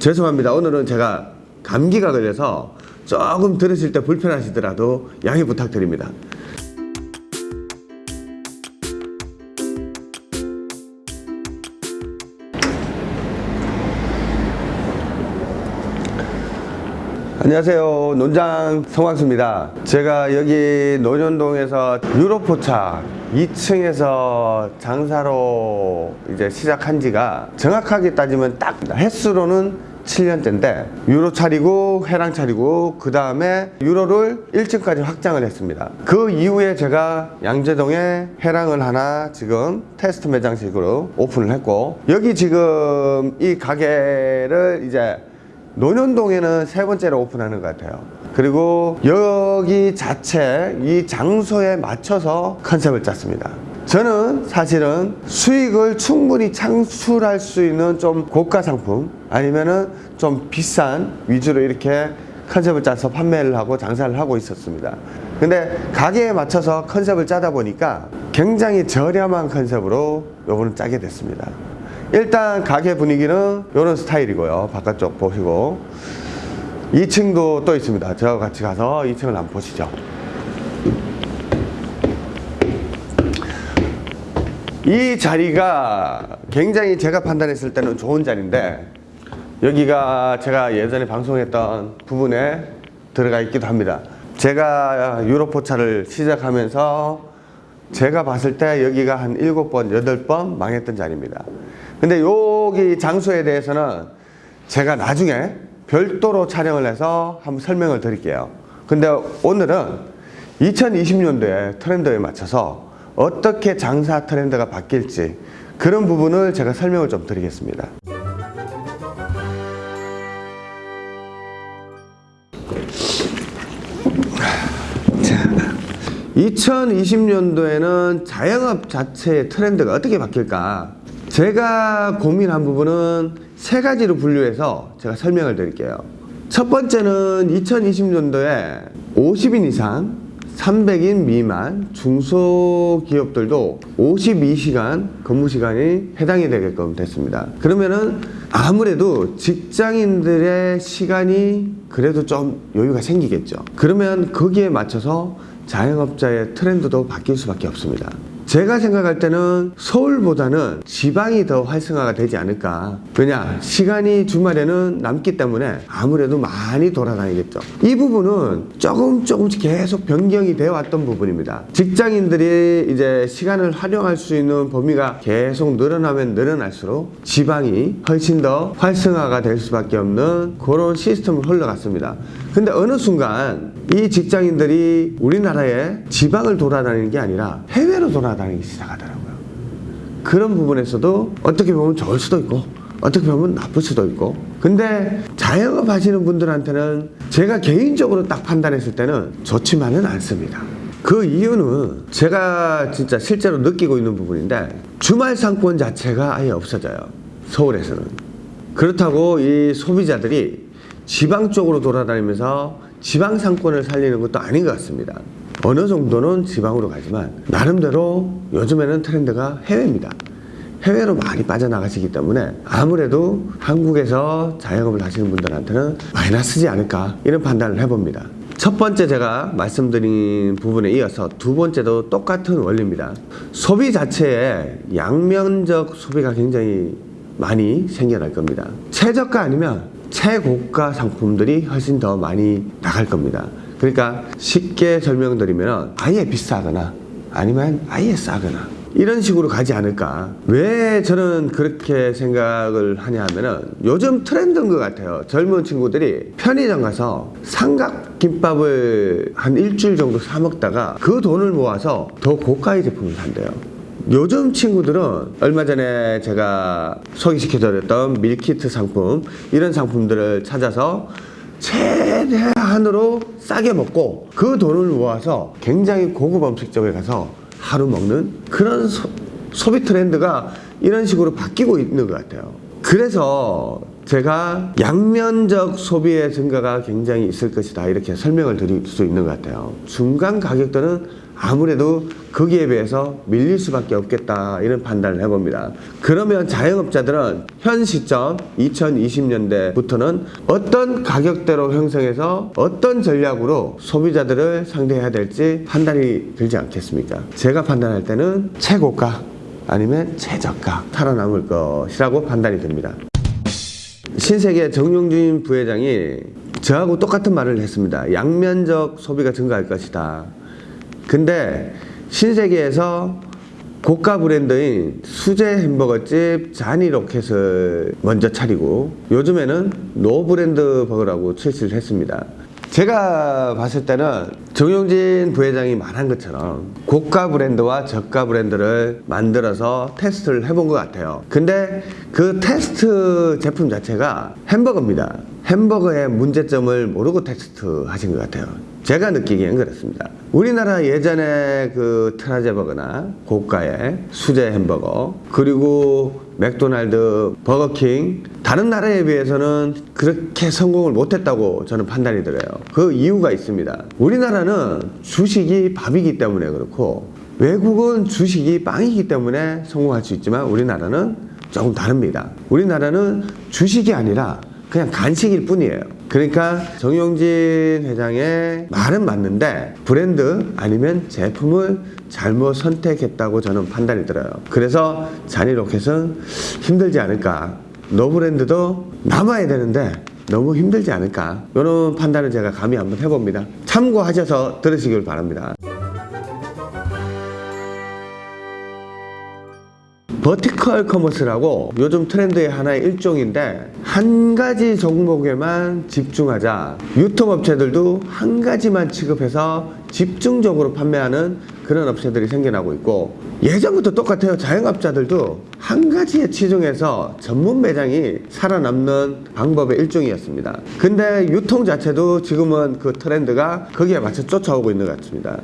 죄송합니다. 오늘은 제가 감기가 걸려서 조금 들으실 때 불편하시더라도 양해 부탁드립니다. 안녕하세요. 논장 성광수입니다. 제가 여기 논현동에서 유로포차 2층에서 장사로 이제 시작한 지가 정확하게 따지면 딱 횟수로는 7년째인데 유로 차리고 회랑 차리고 그 다음에 유로를 1층까지 확장을 했습니다. 그 이후에 제가 양재동에 회랑을 하나 지금 테스트 매장식으로 오픈을 했고 여기 지금 이 가게를 이제 논현동에는 세 번째로 오픈하는 것 같아요. 그리고 여기 자체 이 장소에 맞춰서 컨셉을 짰습니다. 저는 사실은 수익을 충분히 창출할 수 있는 좀 고가 상품 아니면은 좀 비싼 위주로 이렇게 컨셉을 짜서 판매를 하고 장사를 하고 있었습니다. 근데 가게에 맞춰서 컨셉을 짜다 보니까 굉장히 저렴한 컨셉으로 요거는 짜게 됐습니다. 일단 가게 분위기는 이런 스타일이고요. 바깥쪽 보시고 2층도 또 있습니다. 저와 같이 가서 2층을 한번 보시죠. 이 자리가 굉장히 제가 판단했을 때는 좋은 자리인데 여기가 제가 예전에 방송했던 부분에 들어가 있기도 합니다. 제가 유로포차를 시작하면서 제가 봤을 때 여기가 한 7번, 8번 망했던 자리입니다. 근데 여기 장소에 대해서는 제가 나중에 별도로 촬영을 해서 한번 설명을 드릴게요. 근데 오늘은 2020년도에 트렌드에 맞춰서 어떻게 장사 트렌드가 바뀔지 그런 부분을 제가 설명을 좀 드리겠습니다. 2020년도에는 자영업 자체의 트렌드가 어떻게 바뀔까? 제가 고민한 부분은 세 가지로 분류해서 제가 설명을 드릴게요. 첫 번째는 2020년도에 50인 이상, 300인 미만 중소기업들도 52시간 근무 시간이 해당이 되게끔 됐습니다. 그러면은 아무래도 직장인들의 시간이 그래도 좀 여유가 생기겠죠. 그러면 거기에 맞춰서 자영업자의 트렌드도 바뀔 수밖에 없습니다. 제가 생각할 때는 서울보다는 지방이 더 활성화가 되지 않을까. 왜냐? 시간이 주말에는 남기 때문에 아무래도 많이 돌아다니겠죠. 이 부분은 조금 조금씩 계속 변경이 되어 왔던 부분입니다. 직장인들이 이제 시간을 활용할 수 있는 범위가 계속 늘어나면 늘어날수록 지방이 훨씬 더 활성화가 될 수밖에 없는 그런 시스템을 흘러갔습니다. 근데 어느 순간 이 직장인들이 우리나라의 지방을 돌아다니는 게 아니라 해외로 돌아다니기 시작하더라고요. 그런 부분에서도 어떻게 보면 좋을 수도 있고 어떻게 보면 나쁠 수도 있고 근데 자영업 하시는 분들한테는 제가 개인적으로 딱 판단했을 때는 좋지만은 않습니다. 그 이유는 제가 진짜 실제로 느끼고 있는 부분인데 주말 상권 자체가 아예 없어져요. 서울에서는. 그렇다고 이 소비자들이 지방 쪽으로 돌아다니면서 지방 상권을 살리는 것도 아닌 것 같습니다. 어느 정도는 지방으로 가지만 나름대로 요즘에는 트렌드가 해외입니다. 해외로 많이 빠져나가시기 때문에 아무래도 한국에서 자영업을 하시는 분들한테는 마이너스지 않을까 이런 판단을 해봅니다. 첫 번째 제가 말씀드린 부분에 이어서 두 번째도 똑같은 원리입니다. 소비 자체에 양면적 소비가 굉장히 많이 생겨날 겁니다. 최저가 아니면 최고가 상품들이 훨씬 더 많이 나갈 겁니다. 그러니까 쉽게 설명드리면 아예 비싸거나 아니면 아예 싸거나 이런 식으로 가지 않을까? 왜 저는 그렇게 생각을 하냐 하면은 요즘 트렌드인 것 같아요. 젊은 친구들이 편의점 가서 삼각김밥을 한 일주일 정도 사 먹다가 그 돈을 모아서 더 고가의 제품을 산대요 요즘 친구들은 얼마 전에 제가 소개시켜드렸던 밀키트 상품 이런 상품들을 찾아서 최대한으로 싸게 먹고 그 돈을 모아서 굉장히 고급 음식점에 가서 하루 먹는 그런 소, 소비 트렌드가 이런 식으로 바뀌고 있는 것 같아요. 그래서 제가 양면적 소비의 증가가 굉장히 있을 것이다 이렇게 설명을 드릴 수 있는 것 같아요. 중간 가격대는 아무래도 거기에 비해서 밀릴 수밖에 없겠다 이런 판단을 해봅니다. 그러면 자영업자들은 현 시점 2020년대부터는 어떤 가격대로 형성해서 어떤 전략으로 소비자들을 상대해야 될지 판단이 들지 않겠습니까? 제가 판단할 때는 최고가 아니면 최저가 살아남을 것이라고 판단이 됩니다. 신세계 정용진 부회장이 저하고 똑같은 말을 했습니다. 양면적 소비가 증가할 것이다. 근데 신세계에서 고가 브랜드인 수제 햄버거집 자니 로켓을 먼저 차리고 요즘에는 노 브랜드 버거라고 출시를 했습니다. 제가 봤을 때는 정용진 부회장이 말한 것처럼 고가 브랜드와 저가 브랜드를 만들어서 테스트를 해본 것 같아요. 근데 그 테스트 제품 자체가 햄버거입니다. 햄버거의 문제점을 모르고 테스트 하신 것 같아요. 제가 느끼기엔 그렇습니다. 우리나라 예전에 그 크라제버거나 고가의 수제 햄버거 그리고 맥도날드, 버거킹 다른 나라에 비해서는 그렇게 성공을 못했다고 저는 판단이 들어요. 그 이유가 있습니다. 우리나라는 주식이 밥이기 때문에 그렇고 외국은 주식이 빵이기 때문에 성공할 수 있지만 우리나라는 조금 다릅니다. 우리나라는 주식이 아니라 그냥 간식일 뿐이에요. 그러니까 정용진 회장의 말은 맞는데 브랜드 아니면 제품을 잘못 선택했다고 저는 판단이 들어요. 그래서 자니 로켓은 힘들지 않을까. 노 브랜드도 남아야 되는데 너무 힘들지 않을까. 이런 판단을 제가 감히 한번 해봅니다. 참고하셔서 들으시길 바랍니다. vertical commerce라고 요즘 트렌드의 하나의 일종인데 한 가지 종목에만 집중하자. 유통업체들도 한 가지만 취급해서 집중적으로 판매하는 그런 업체들이 생겨나고 있고 예전부터 똑같아요. 자영업자들도 한 가지에 치중해서 전문 매장이 살아남는 방법의 일종이었습니다. 근데 유통 자체도 지금은 그 트렌드가 거기에 맞춰 쫓아오고 있는 것 같습니다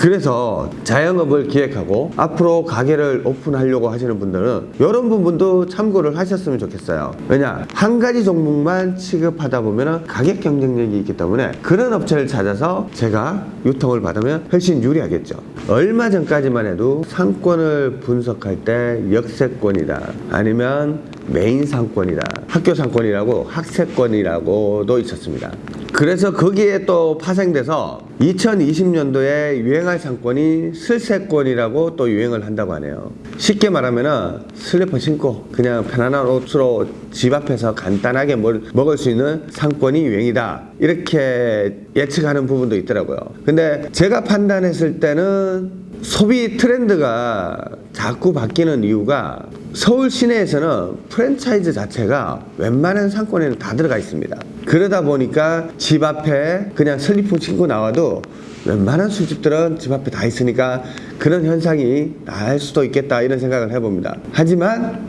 그래서 자영업을 기획하고 앞으로 가게를 오픈하려고 하시는 분들은 이런 부분도 참고를 하셨으면 좋겠어요. 왜냐 한 가지 종목만 취급하다 보면 가격 경쟁력이 있기 때문에 그런 업체를 찾아서 제가 유통을 받으면 훨씬 유리하겠죠. 얼마 전까지만 해도 상권을 분석할 때 역세권이다 아니면 메인 상권이다 학교 상권이라고 학세권이라고도 있었습니다. 그래서 거기에 또 파생돼서 2020년도에 유행할 상권이 슬세권이라고 또 유행을 한다고 하네요. 쉽게 말하면은 슬리퍼 신고 그냥 편안한 옷으로 집 앞에서 간단하게 뭘 먹을 수 있는 상권이 유행이다. 이렇게 예측하는 부분도 있더라고요. 근데 제가 판단했을 때는 소비 트렌드가 자꾸 바뀌는 이유가 서울 시내에서는 프랜차이즈 자체가 웬만한 상권에는 다 들어가 있습니다. 그러다 보니까 집 앞에 그냥 슬리퍼 신고 나와도 웬만한 술집들은 집 앞에 다 있으니까 그런 현상이 날 수도 있겠다 이런 생각을 해봅니다. 하지만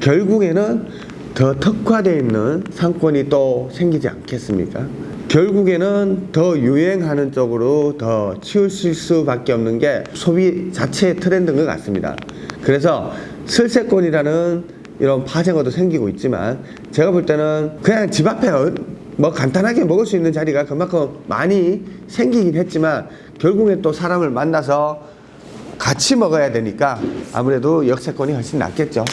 결국에는 더 특화되어 있는 상권이 또 생기지 않겠습니까? 결국에는 더 유행하는 쪽으로 더 치우칠 수밖에 없는 게 소비 자체의 트렌드인 것 같습니다. 그래서 슬세권이라는 이런 파생어도 생기고 있지만 제가 볼 때는 그냥 집 앞에 어- 뭐 간단하게 먹을 수 있는 자리가 그만큼 많이 생기긴 했지만 결국에 또 사람을 만나서 같이 먹어야 되니까 아무래도 역세권이 훨씬 낫겠죠.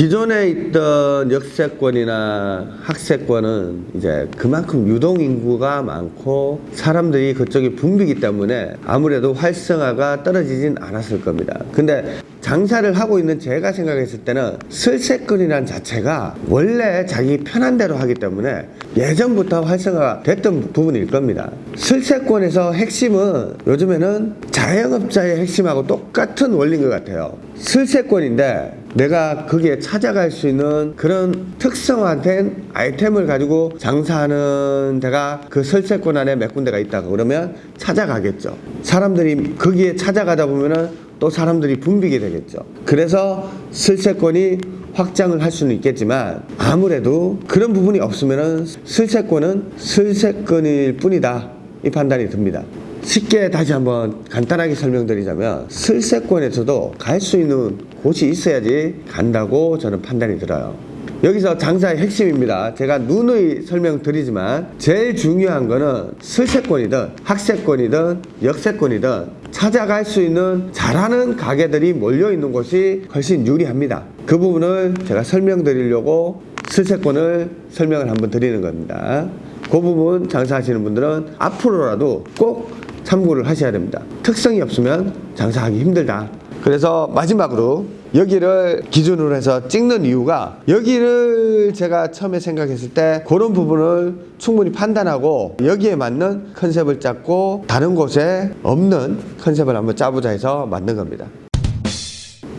기존에 있던 역세권이나 학세권은 이제 그만큼 유동 인구가 많고 사람들이 그쪽이 붐비기 때문에 아무래도 활성화가 떨어지진 않았을 겁니다. 근데 장사를 하고 있는 제가 생각했을 때는 슬세권이란 자체가 원래 자기 편한 대로 하기 때문에 예전부터 활성화가 됐던 부분일 겁니다. 슬세권에서 핵심은 요즘에는 자영업자의 핵심하고 똑같은 원리인 것 같아요. 슬세권인데 내가 거기에 찾아갈 수 있는 그런 특성화된 아이템을 가지고 장사하는 데가 그 설세권 안에 몇 군데가 있다 그러면 찾아가겠죠. 사람들이 거기에 찾아가다 보면은 또 사람들이 붐비게 되겠죠. 그래서 슬세권이 확장을 할 수는 있겠지만 아무래도 그런 부분이 없으면은 슬세권은 슬세권일 뿐이다. 이 판단이 듭니다. 쉽게 다시 한번 간단하게 설명드리자면 슬세권에서도 갈 수 있는 곳이 있어야지 간다고 저는 판단이 들어요. 여기서 장사의 핵심입니다. 제가 누누이 설명드리지만 제일 중요한 거는 슬세권이든 학세권이든 역세권이든 찾아갈 수 있는 잘하는 가게들이 몰려 있는 곳이 훨씬 유리합니다. 그 부분을 제가 설명드리려고 슬세권을 설명을 한번 드리는 겁니다. 그 부분 장사하시는 분들은 앞으로라도 꼭 참고를 하셔야 됩니다. 특성이 없으면 장사하기 힘들다. 그래서 마지막으로 여기를 기준으로 해서 찍는 이유가 여기를 제가 처음에 생각했을 때 그런 부분을 충분히 판단하고 여기에 맞는 컨셉을 짰고 다른 곳에 없는 컨셉을 한번 짜보자 해서 만든 겁니다.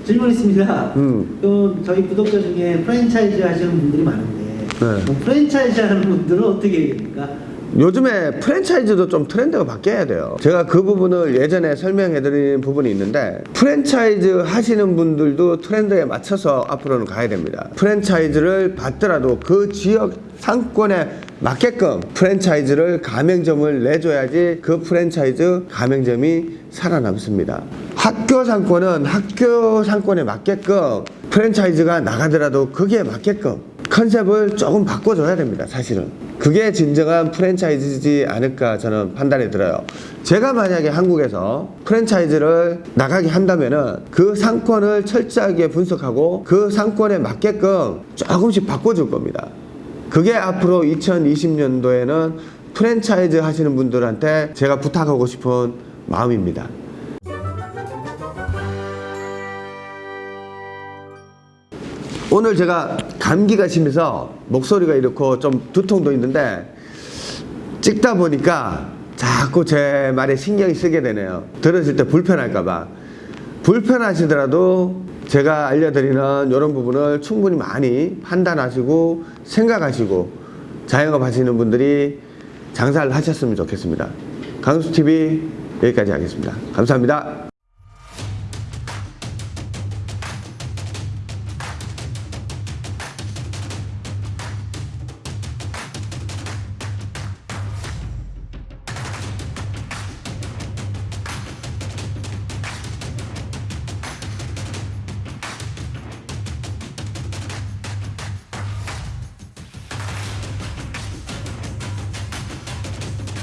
질문 있습니다. 음. 또 저희 구독자 중에 프랜차이즈 하시는 분들이 많은데 네. 뭐 프랜차이즈 하는 분들은 어떻게 됩니까? 요즘에 프랜차이즈도 좀 트렌드가 바뀌어야 돼요. 제가 그 부분을 예전에 설명해드린 부분이 있는데 프랜차이즈 하시는 분들도 트렌드에 맞춰서 앞으로는 가야 됩니다. 프랜차이즈를 받더라도 그 지역 상권에 맞게끔 프랜차이즈를 가맹점을 내줘야지 그 프랜차이즈 가맹점이 살아남습니다. 학교 상권은 학교 상권에 맞게끔 프랜차이즈가 나가더라도 거기에 맞게끔 컨셉을 조금 바꿔줘야 됩니다, 사실은. 그게 진정한 프랜차이즈지 않을까 저는 판단이 들어요. 제가 만약에 한국에서 프랜차이즈를 나가게 한다면 은 그 상권을 철저하게 분석하고 그 상권에 맞게끔 조금씩 바꿔줄 겁니다. 그게 앞으로 2020년도에는 프랜차이즈 하시는 분들한테 제가 부탁하고 싶은 마음입니다. 오늘 제가 감기가 심해서 목소리가 이렇고 좀 두통도 있는데 찍다 보니까 자꾸 제 말에 신경이 쓰게 되네요. 들으실 때 불편할까봐. 불편하시더라도 제가 알려드리는 이런 부분을 충분히 많이 판단하시고 생각하시고 자영업 하시는 분들이 장사를 하셨으면 좋겠습니다. 강수TV 여기까지 하겠습니다. 감사합니다.